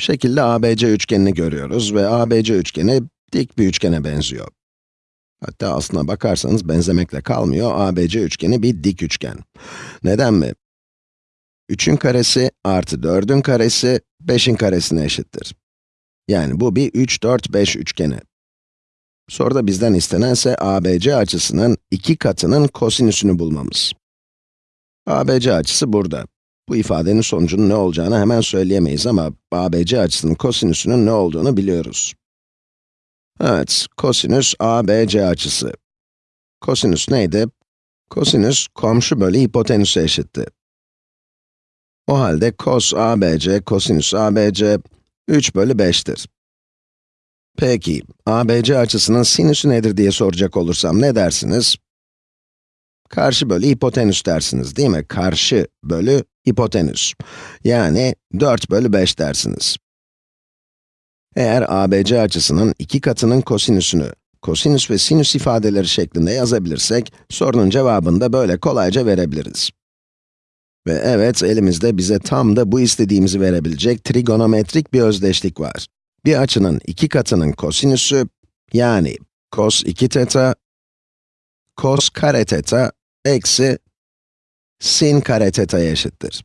Şekilde ABC üçgenini görüyoruz ve ABC üçgeni dik bir üçgene benziyor. Hatta aslına bakarsanız benzemekle kalmıyor, ABC üçgeni bir dik üçgen. Neden mi? 3'ün karesi artı 4'ün karesi 5'in karesine eşittir. Yani bu bir 3, 4, 5 üçgeni. Soruda bizden istenense ABC açısının iki katının kosinüsünü bulmamız. ABC açısı burada. Bu ifadenin sonucunun ne olacağını hemen söyleyemeyiz ama ABC açısının kosinüsünün ne olduğunu biliyoruz. Evet, kosinüs ABC açısı. Kosinüs neydi? Kosinüs, komşu bölü hipotenüse eşitti. O halde cos ABC, kosinüs ABC, 3 bölü 5'tir. Peki, ABC açısının sinüsü nedir diye soracak olursam ne dersiniz? Karşı bölü hipotenüs dersiniz değil mi? Karşı bölü hipotenüs. Yani 4 bölü 5 dersiniz. Eğer ABC açısının iki katının kosinüsünü, kosinüs ve sinüs ifadeleri şeklinde yazabilirsek, sorunun cevabını da böyle kolayca verebiliriz. Ve evet, elimizde bize tam da bu istediğimizi verebilecek trigonometrik bir özdeşlik var. Bir açının iki katının kosinüsü, yani cos 2 teta, cos kare teta, eksi sin kare teta'ya eşittir.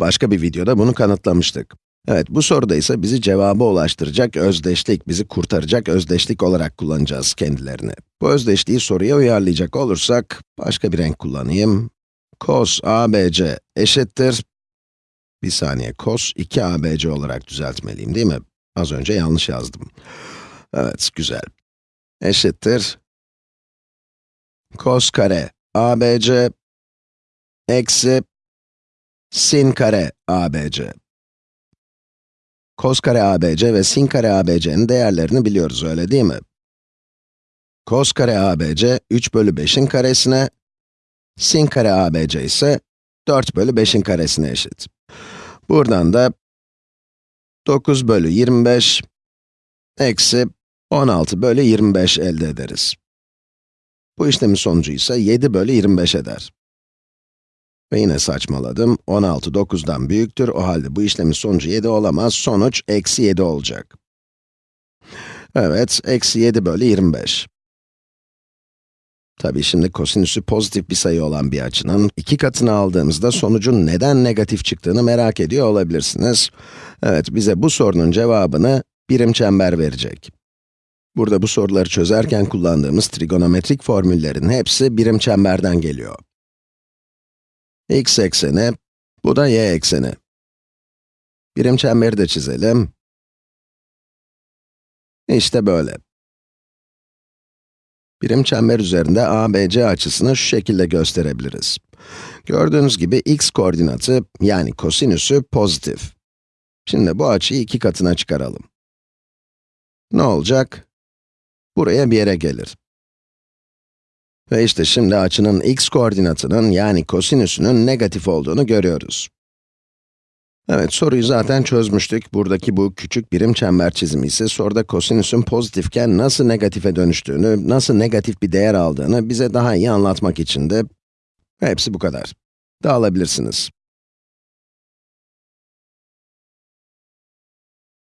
Başka bir videoda bunu kanıtlamıştık. Evet, bu soruda ise bizi cevaba ulaştıracak özdeşlik, bizi kurtaracak özdeşlik olarak kullanacağız kendilerini. Bu özdeşliği soruya uyarlayacak olursak, başka bir renk kullanayım. cos ABC eşittir. Bir saniye, cos 2ABC olarak düzeltmeliyim değil mi? Az önce yanlış yazdım. Evet, güzel. Eşittir. cos kare ABC eksi sin kare ABC. Kos kare ABC ve sin kare ABC'nin değerlerini biliyoruz, öyle değil mi? Kos kare ABC, 3 bölü 5'in karesine, sin kare ABC ise 4 bölü 5'in karesine eşit. Buradan da 9 bölü 25 eksi 16 bölü 25 elde ederiz. Bu işlemin sonucu ise 7 bölü 25 eder. Ve yine saçmaladım, 16 9'dan büyüktür, o halde bu işlemin sonucu 7 olamaz, sonuç eksi 7 olacak. Evet, eksi 7 bölü 25. Tabii şimdi kosinüsü pozitif bir sayı olan bir açının iki katını aldığımızda sonucun neden negatif çıktığını merak ediyor olabilirsiniz. Evet, bize bu sorunun cevabını birim çember verecek. Burada bu soruları çözerken kullandığımız trigonometrik formüllerin hepsi birim çemberden geliyor x ekseni, bu da y ekseni. Birim çemberi de çizelim. İşte böyle. Birim çember üzerinde ABC açısını şu şekilde gösterebiliriz. Gördüğünüz gibi x koordinatı, yani kosinüsü pozitif. Şimdi bu açıyı iki katına çıkaralım. Ne olacak? Buraya bir yere gelir. Ve işte şimdi açının x koordinatının yani kosinüsünün negatif olduğunu görüyoruz. Evet, soruyu zaten çözmüştük. Buradaki bu küçük birim çember çizimi ise soruda kosinüsün pozitifken nasıl negatife dönüştüğünü, nasıl negatif bir değer aldığını bize daha iyi anlatmak için de hepsi bu kadar. Dağılabilirsiniz.